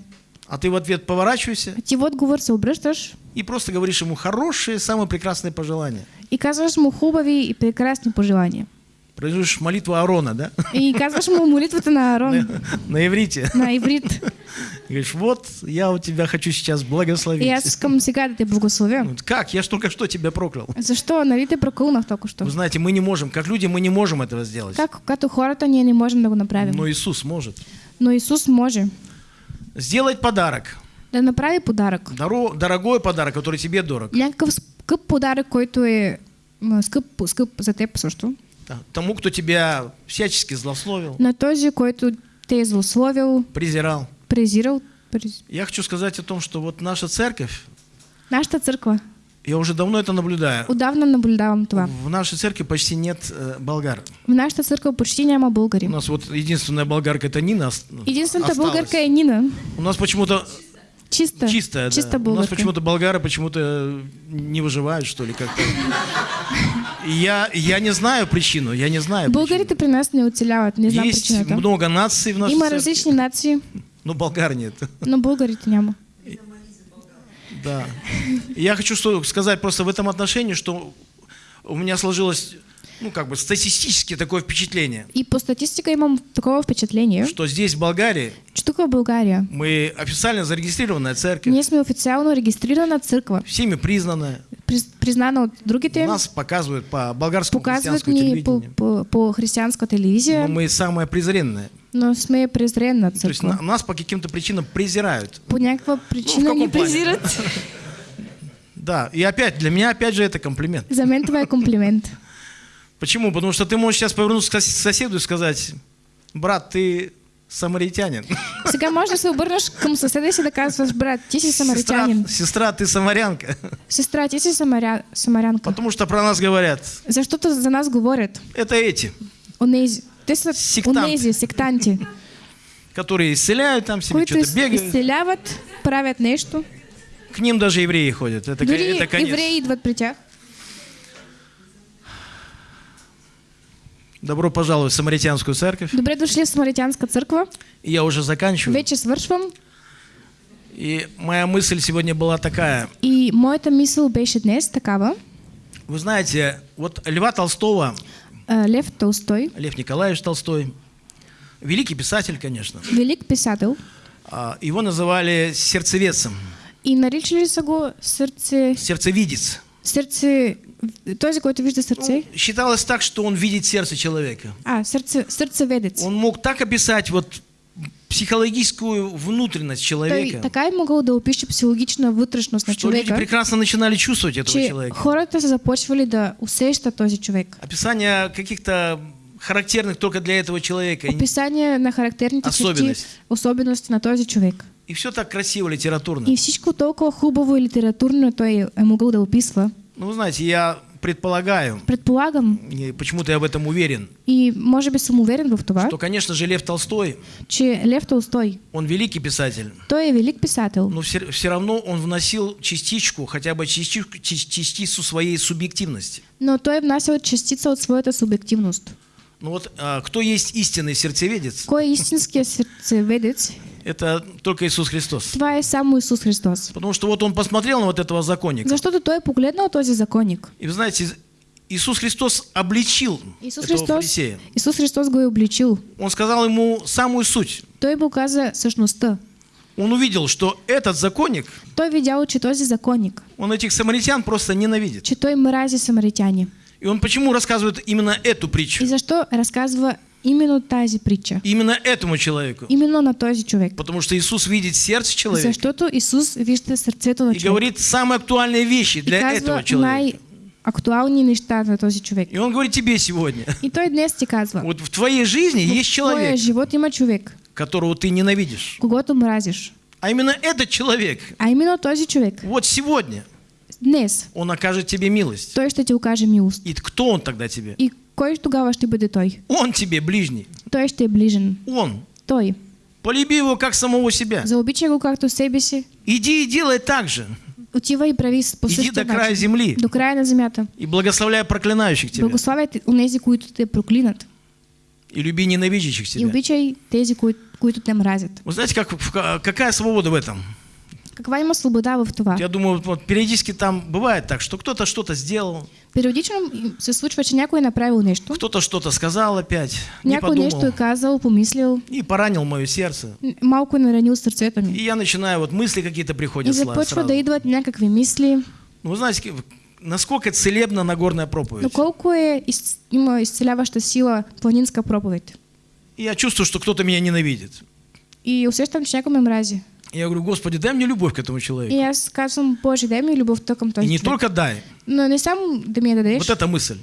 А ты в ответ поворачиваешься А ти отговор се обръщаш и просто говоришь ему хорошие, самые прекрасные пожелания. и казваш му хубави и прекрасни пожелания. произносишь молитву Аарона, да? И казваш му молитвата на Аарон На иврите. на иврит. Говоришь, вот я у тебя хочу сейчас благословить. Аз искам сега да те благословя. Как? Я ж только что тебя проклял. Защо? Нали те прокълнах толкова що? Вы знаете, мы не можем, как люди, мы не можем этого сделать. Как като хората ние не можем да го направим. Но Иисус может. Но Исус може Сделать подарок. да направи подарък. Доро- дорогой подарок, который тебе дорог. Някакъв скъп подарък, който е м, скъп, скъп за теб също. Да. Тому, кто тебя всячески злословил, На този, който те е злословил, презирал. презирал. през- Я хочу сказать о том, что вот наша церковь, Нашата църква. Я уже давно это наблюдаю, Отдавна наблюдавам това. в нашей церкви почти нет э, болгар. В нашата църква почти няма У българи. нас вот единственная болгарка это Нина. Единствената осталась. българка е Нина. У нас почему-то Чиста. чистая, да. Чиста У нас почему-то болгары почему-то не выживают, что ли, как-то. И Я, я не знаю причину, я не знаю. причину. Българите при нас не оцеляват, не знам Есть много наций в нашей Има церкви, различни нации, но болгар нет. но българите няма. Да. Я хочу сказать просто в этом отношении, что у меня сложилось, ну, как бы статистически такое впечатление, И по статистика имам такова впечатление, что здесь, в Болгарии, че тук в България мы официально зарегистрированная церковь, ние сме официално регистрирана църква, всеми признанная. приз- признана от другите, Нас показывают по болгарскому показват христианскому ни по, телевидению. по, по християнска телевизия, Но мы самая презренная. но сме презренна То есть на- нас по каким-то причинам презирают. По някаква причина каком ни плане? презират. Да, и опять, для меня опять же это комплимент. За мен това е комплимент. Почему? Потому что ты можешь сейчас повернуться к сос- соседу и сказать, брат, ты самаритянин. Сега може да се обърнеш към съседа си да казваш, брат, ти си Сестра, самаритянин. сестра, ты самарянка. Сестра, ти си самаря... самарянка. Потому что про нас говорят, Защото за нас говорят. это эти, Онези. Те са Сектанти. онези, сектанти, которые исцеляют там себе, что-то бегают. изцеляват, правят нещо. К ним даже евреи ходят. Это, Дори это конец. евреи идват при тях. Добро пожаловать в Самаритянскую церковь. Добре дошли в Самаритянска църква. И Я уже заканчиваю. Вече свършвам. И моя мысль сегодня была такая. И моята мисъл беше днес такава. Вы знаете, вот Льва Толстого, А, Лев Толстой, Лев Николаевич Толстой, великий писатель, конечно, велик писател, а, его называли сердцеведцем, и наричали са го сърце, сердцевидец. сърце, този, който вижда сърце. Ну, считалось так, что он видит сердце человека. А, сърце, сърцеведец. Он мог так описать вот психологическую внутренность человека, така е могъл да опише психологична вътрешност на что люди човека, прекрасно начинали чувствовать этого че человека. хората са започвали да усещат този човек. Описание каких-то характерных только для этого человека. Описание на характерните черти, Особености. особености на този човек. И все так красиво, литературно. И всичко толкова хубаво и литературно той е могъл да описва. Ну, вы знаете, я предполагаю, Предполагам. И почему-то я в этом уверен, и може би съм уверен в това, что, конечно же, Лев Толстой, че Лев Толстой, он великий писатель, той е велик писател, но все, все равно он вносил частичку, хотя бы частичку, част- частицу своей субъективности. но той е внасял частица от своята субективност. Ну вот, а, кто есть истинный сердцеведец, Кой е истинският сърцеведец? Это только Иисус Христос. Това е само Исус Христос. Потому что вот он посмотрел на вот этого законника, Защото той е погледнал този законник. и вы знаете, Иисус Христос обличил Исус этого Христос, фарисея. Исус Христос го обличил. Он сказал ему самую суть. Той му каза същността. Он увидел, что этот законник, Той видял, че този законник, он этих самаритян просто ненавидит. че той мрази самаритяни. И он почему рассказывает именно эту притчу? И защо разказва именно тази притча? Именно этому человеку. Именно на този човек. Потому что Иисус видит сердце человека Защото Исус вижда сърцето на и човек. говорит самые актуальные вещи И для казва этого человека. най-актуални неща на този човек. И он говорит тебе сегодня, И той днес ти казва, вот в твоей жизни есть в твоя человек, живот има човек, которого ты ненавидишь. когато мразиш. А именно этот человек, А именно този човек, вот сегодня, днес, он окажет тебе милость. той ще ти окаже милост. И кто он тогда тебе? И кой тогава ще бъде той? Он тебе ближний. Той ще е ближен. Он. Той. Полюби его как самого себя. Заобичай го както себе си. Иди и делай так же. Отива и прави по Иди до края земли До края на земята. и благословляй проклинающих тебя. Благославяй онези, които те проклинат. И люби ненавидящих И тебя. обичай тези, кои, които те мразят. Вы знаете, как, какая свобода в этом? Каква има свобода в това? Я думаю, вот, периодически там бывает так, что кто-то что-то сделал, Периодично се случва, че някой направил нещо, кто-то что-то сказал опять, не някой нещо подумал е казал, помислил, и поранил мое сердце. малко е наранил сърцето ми. И я начинаю, вот мысли какие-то И приходят сла- започва сразу. да идват някакви мисли, Ну, вы знаете, насколько целебна Нагорная проповедь. колко е, из, има изцеляваща сила планинска проповед. И я чувствую, что кто-то меня ненавидит. И усещам, че някой ме мрази. И я говорю, Господи, дай мне любовь к этому И человеку. аз казвам, Боже, дай ми любовта към И този не только дай, Но не само да ми я дадеш вот эта мысль.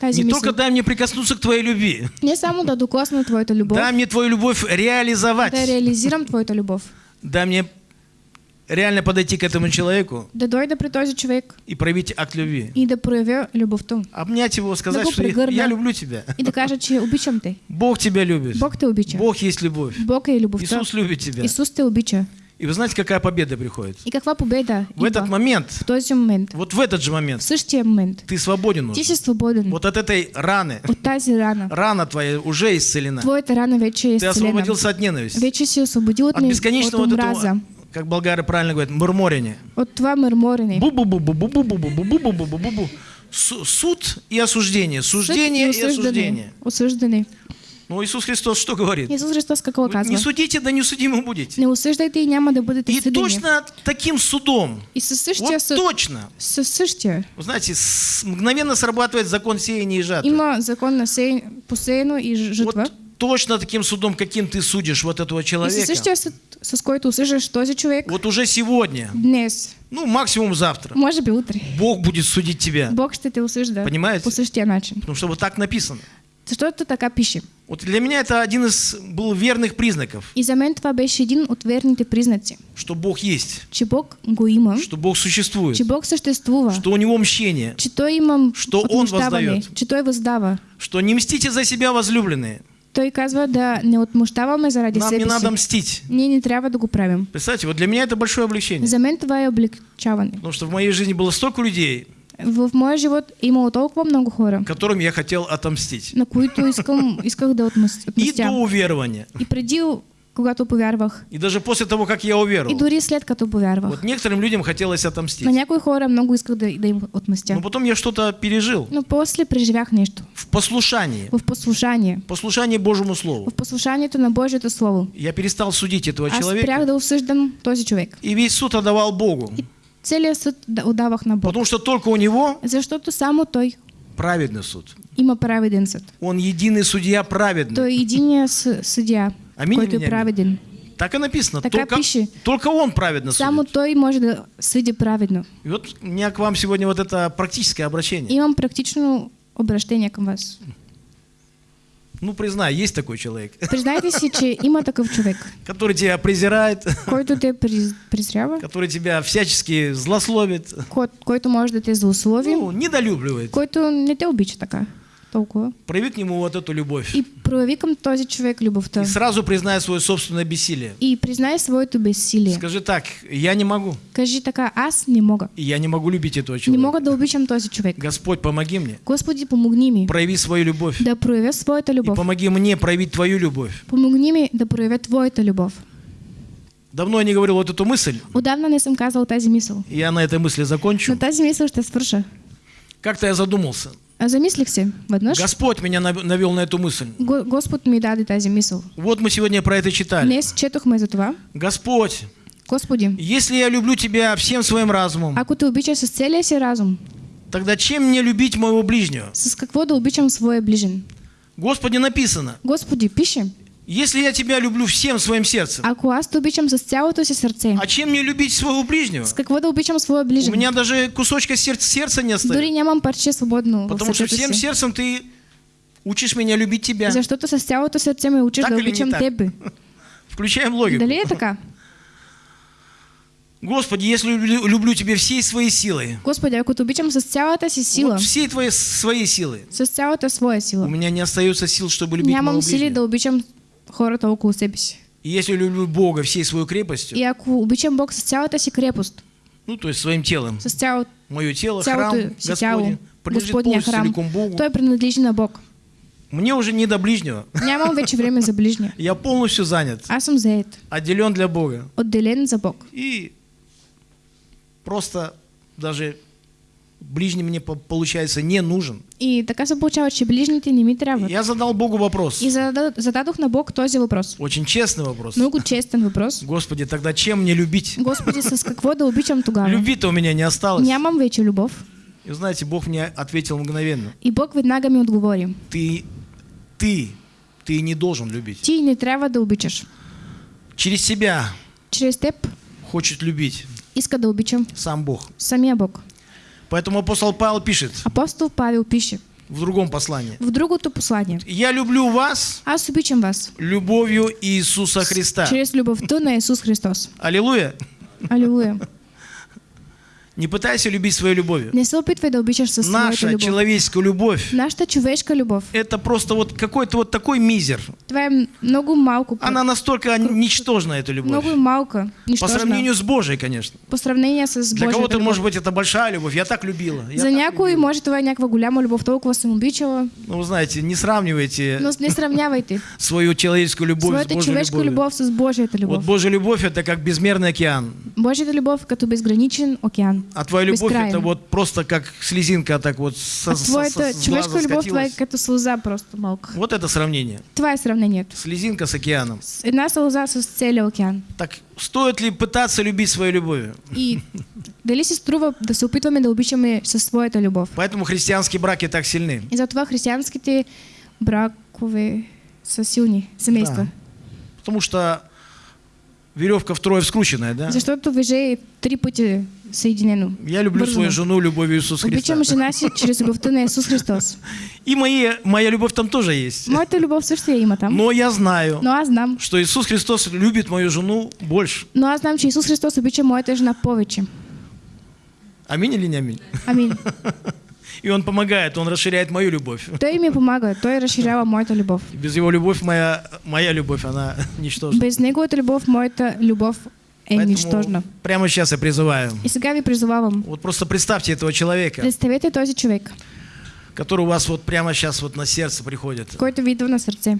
тази Не мисъл. только дай мне прикоснуться к Твоей любви. Не само да докосна твоята любов, Дай мне Твою любовь реализовать. да реализирам твоята любов. Дай мне реально подойти к этому человеку Да дойда при този човек и проявить акт любви. и да проявя любовта. Обнять его, сказать, Да что я, я люблю тебя. И да кажа, че обичам те. Бог тебя любит. Бог те обича. Бог есть любовь. Бог е любовта. Иисус любит тебя. Исус те обича. И вы знаете, какая победа приходит? И каква победа В этот момент, в този момент, вот в этот же в момент, същия момент. ты свободен уже. си свободен Вот от этой раны, от тази рана. рана твоя уже исцелена. Твоята рана вече е Ты освободился от ненависти. Вече си освободил от, От не- бесконечного от этого, как болгары правильно говорят, мурморене. От това мърморене. Бу-бу-бу-бу-бу-бу-бу-бу-бу-бу-бу-бу. Су- Суд и осуждение. Суждение и осуждение. Осъждане. Ну, Иисус Христос что говорит? Исус Христос какво Не казва? судите, да не судимы будете. Не осъждайте и няма да бъдете И съдени. точно таким судом, И същия вот съд, точно, същия, вы знаете, с- мгновенно срабатывает закон сеяния и жатвы. има закон на сей, посеяно и ж- жатва. Вот точно таким судом, каким ты судишь вот этого человека, същия съд, с който осъждаш този човек, вот уже сегодня, днес, ну максимум завтра, може би утре, Бог будет судить тебя. Бог ще те осъжда Понимаете? по същия начин. Потому что вот так написано. Защото така пише. Вот для меня это один из был верных признаков, И за мен това беше един от верните признаци, что Бог есть, че Бог го има, что Бог существует, че Бог съществува, что у Него мщение, че Той има Що Он въздает. че Той въздава. что не мстите за себя, возлюбленные. Той казва да не отмъщаваме заради Нам не себе надо си. мстить. Ние не трябва да го правим. Представьте, вот для меня это большое облегчение. За мен това е облегчаване. Потому что в моей жизни было столько людей, В моя живот имало толкова много хора, которым я хотел отомстить. на които искам, исках да отмъс- И отмъстя. до уверования. И преди, когато повярвах, И даже после того, как я и уверовал. дори след като повярвах. Вот некоторым людям хотелось отомстить. На някои хора много исках да, да им отмъстя. Но потом я что-то пережил Но после преживях нещо. в послушании. В послушание. Послушание Божьему Слову. В послушанието на Божието Слово. Я перестал судить этого Аз человека. да осъждам този човек. И весь суд отдавал Богу. Целият съд да отдавах на Бог. Потому что только у Него Защото само Той праведный суд. има праведен съд. Он единый судья праведный. Той е единия съдия, Аминь който е аминь? праведен. Так и написано. Така Только, только Он праведно Само судит. Той може да съди праведно. И вот у меня к вам сегодня вот это практическое обращение. Имам практично обращение към вас. Ну, признай, есть такой человек, Признайте си, че има такъв човек, который тебя презирает, който те презрява, который тебя всячески злословит, кой- който може да те злослови, ну, недолюбливает. който не те обича така толкова. Прояви к нему вот эту любовь. И прояви към този човек любовта. И сразу признай свое собственное бессилие. И признай своето безсилие. Скажи так, я не могу. Кажи така, аз не мога. И я не могу любить этого Не человека. мога да обичам този човек. Господь, помоги мне. Господи, помогни ми Прояви свою любовь. да проявя своята И любов. помоги мне проявить твою любовь. Помогни ми да проявя твоята любов. Давно я не говорил вот эту мысль, Отдавна не съм казал тази мисъл. и я на этой мысли закончу. На тази мисъл ще свърша. Как-то я задумался. А замислих се веднъж. Господь меня нав- навел на эту мысль. Го- Господ ми даде тази мисъл. Вот мы сегодня про это читали. Днес четохме за това. Господь, Господи, если я люблю Тебя всем своим разумом, ако те обича с целия си разум, тогда чем мне любить моего ближнего? с какво да обичам своя ближен? Господи, написано, Господи, пише, если я Тебя люблю всем своим сердцем, ако аз те обичам с цялото си сърце, а чем мне любить своего ближнего? с какво да обичам своя У ближен? меня даже кусочка сердца, сердца не Дори остается. нямам парче свободно Потому что всем си. сердцем ты учишь меня любить Тебя. Защото с цялото сърце ме учиш Так да обичам? Тебе. Включаем логику. Дали е така? Господи, если люблю, люблю Тебя всей своей силой, Господи, ако те обичам с цялата си сила, вот всей твоей своей силой, с цялата своя у сила, меня не остается сил, чтобы любить моего нямам сили ближнего. да обичам хората около себе си. И если люблю Бога всей своей крепостью, И ако обичам Бог с цялата си крепост, ну, то есть своим телом, с цялото мое тело, цялото храм Господень, принадлежит полностью храм, целиком Богу, той принадлежи на Бог. мне уже не до ближнего. Нямам вече време за ближния. Я полностью занят, Аз съм заед, отделен для Бога. отделен за Бог. И просто даже ближний мне по- получается не нужен. И така се получава, че ближните не ми трябват. Я задал Богу вопрос. И зададох, зададох на Бог този въпрос. Очень честный вопрос. Много честен въпрос. Господи, тогда чем мне любить? Господи, с какво да обичам тогава? Любви-то у меня не осталось. Нямам вече любов. И знаете, Бог мне ответил мгновенно. И Бог веднага ми отговори. Ты, ты, ты не должен любить. Ти не трябва да обичаш. Через себя Чрез теб хочет любить иска да обичам сам Бог. самия Бог. Поэтому апостол Павел пишет Апостол Павел пише в другом послании. в другото послание. Я люблю вас Аз обичам вас любовью Иисуса Христа. чрез любовта на Исус Христос. Аллилуйя. Алилуя. Не пытайся любить своей любовью. Не се опитвай да обичаш със Наша любов. человеческая любовь Нашата човешка любов. это просто вот какой-то вот такой мизер. Това е много малко. Она настолько ничтожна, эта любовь. много малка. По сравнению с Божией, конечно. По сравнение с Для Божията кого-то, может быть, это большая любовь. Я так любила. Я За някой любила. може това е някаква голяма любов, толкова съм обичала, Ну, вы знаете, не сравнивайте но не сравнявайте свою человеческую любовь своята с Божьей човешка любовью. любов с Божията Вот любов. Божья любовь это как безмерный океан. Божията любов е като безграничен океан. А твоя любовь это вот просто как слезинка так вот со, А со- твоята со- с човешка глаза любов, това е скатилась. като сълза просто малка. Вот это сравнение. Това е сравнението. Слезинка с океаном. С Една сълза с целия океан. Так стоит ли пытаться любить своей любовью? И дали си струва да се опитваме да обичаме със своята любов? Поэтому христианские браки так сильны. И затова християнските бракове са силни семейства. Да. Потому что веревка втрое вскрученная, да? Защото въже е три пъти съединено. Я люблю свою жену любовью Иисуса Христа. Обичам жена си чрез любовта на Исус Христос. И мои, моя любовь там тоже есть. Моята любов също я има там. Но я знаю, Но аз знам. что Иисус Христос любит мою жену больше. Но аз знам, че Исус Христос обича моята жена повече. Аминь или не аминь? Амин. И Он помогает, Он расширяет мою любовь. Той ми помага. Той разширява моята любов. Без Его любовь моя, моя любовь, она ничтожна. Без неговата любов, моята любов Поэтому нищожна. прямо сейчас я призываю. И сега ви призовавам. Вот просто представьте этого человека, Представете този човек, который у вас вот прямо сейчас вот на сердце приходит, който ви идва на сърце.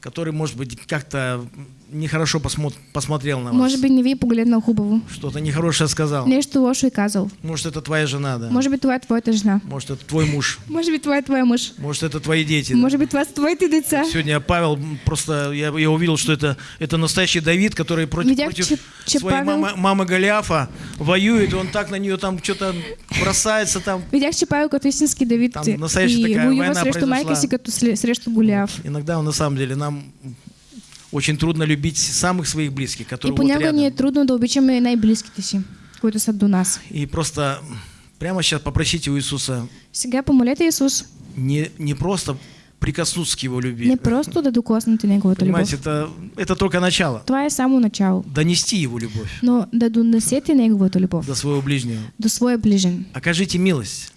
который, может быть, как-то нехорошо посмо- посмотрел на вас, Може би не ви погледнал хубаво. что-то нехорошее сказал. Нещо лошо е казал. Может, это твоя жена, да? Може би това е твоята жена. Может, это твой муж. Може би това е твоя мъж. Может, это твои дети. да? Може би това са твоите деца. Сегодня Павел просто, я, я увидел, что это, это настоящий Давид, который против, Видях, против че- че своей Павел- мамы, мамы Голиафа воюет, и он так на нее там что-то бросается там. Видях, че Павел като истински Давид Там настояща и такая воюва война срещу майка произошла. си като срещу Голиаф. Иногда на самом деле нам очень трудно любить самых своих близких, И которые вот понякога ни е рядом. трудно да обичаме най-близките си, които са до нас. И просто прямо сейчас попросите у Иисуса Сега помолете Исус не, не просто прикоснуться к Его любви. не просто да докоснете Неговата любов. Понимаете, это, это только начало. Това е само начало. Донести Его любовь Но да донесете Неговата любов до своего ближнего. до своя ближен. Окажите милость.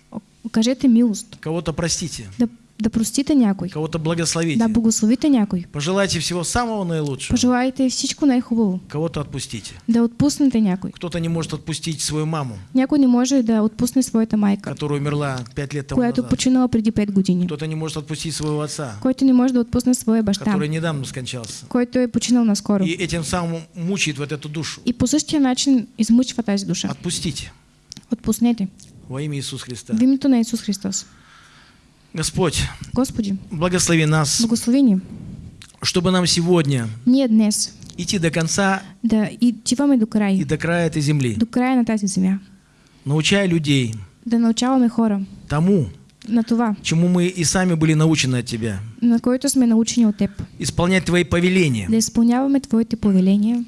Окажете милост. Кого-то простите. Да, да простите някой. Кого-то благословите. Да благословите някой. Пожелайте всего самого наилучшего. Пожелайте всичко най-хубаво. Кого-то отпустите. Да отпуснете някой. Кто-то не может отпустить свою маму, Някой не може да отпусне своята майка, которая умерла пять лет тому която назад. починала преди 5 години. Кто-то не может отпустить своего отца, Който не може да отпусне своя баща, который недавно скончался. който е починал наскоро. И этим самым мучает вот эту душу. И по същия начин измъчва тази душа. Отпустите Отпуснете. во имя Иисуса Христа. В името на Исус Христос. Господь, Господи, благослови нас, благослови ни. чтобы нам сегодня Ние днес идти до конца да отиваме до край, и до края этой земли, до края на тази земя. научая людей Да научаваме хора тому, на това, чему мы и сами были научены от Тебя. на което сме научени от Теб. Исполнять Твои повеления. Да изпълняваме Твоите повеления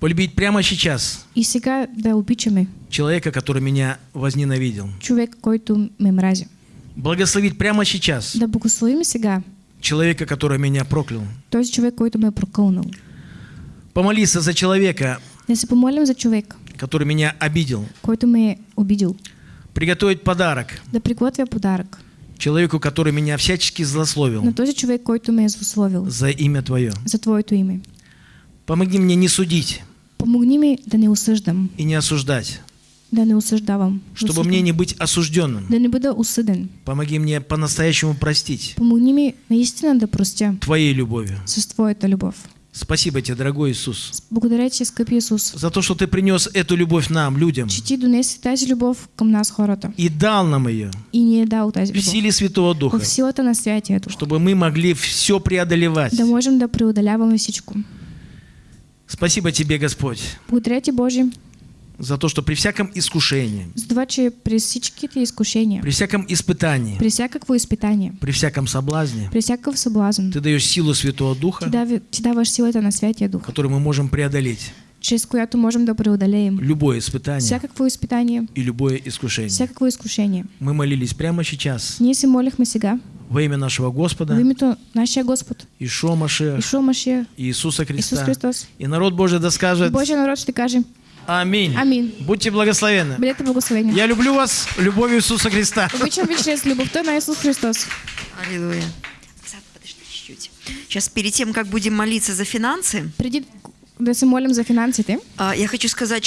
Полюбить прямо сейчас и сега да обичаме человека, который меня возненавидел. човек, който ме мрази. Благословить прямо сейчас Да благословим сега человека, который меня проклял. този човек, който ме е прокълнал. Помолиться за человека, Да се помолим за човек, который меня обидел. който ме е обидил. Приготовить подарок Да приготвя подарък человеку, который меня всячески злословил на този човек, който ме е злословил за имя Твое. за Твоето име. Помоги мне не судить Помогни ми да не осъждам, и не осуждать, да не осъждавам, да чтобы мне не быть осужденным. да не бъда осъден. Помоги мне по-настоящему простить. Помогни ми наистина да простя Твоей любовью, с Твоята любов, Спасибо тебе, дорогой Иисус, Благодаря ти, скъпи Исус, за то, что ты принес эту любовь нам, людям, че ти донеси тази любов към нас хората и дал нам ее и ни е дал тази в любов. силе Святого Духа, В силата на Святия Дух. чтобы мы могли все преодолевать. Да можем да преодоляваме всичко. Спасибо тебе, Господь, Благодаря ти, Боже, за то, что при всяком искушении, за това, че при всичките изкушения, при всяком испытании, при всякакво изпитание, при всяком соблазне, при всякакъв съблазн, ты даешь силу Святого Духа, дави, ти даваш силата на Святия Дух, которую мы можем преодолеть. Чрез която можем да преодолеем. Любое испытание всякакво изпитание, и любое искушение. всякакво изкушение. Мы молились прямо сейчас Ние се молихме сега во имя нашего Господа, името нашия Господ, Ишо Машех, Ишо Машия, Иисуса Исус Христа. Христос. И народ Божий да скажет Божия народ ще каже Аминь. Амин. Будьте благословенны. Бъдете благословени. Я люблю вас любовью Иисуса Христа. Обичам ви чрез любовта на Исус Христос. Аллилуйя. Сад, подожди чуть-чуть. Сейчас перед тем, как будем молиться за финансы, Преди да молим за финансите, а, я хочу сказать,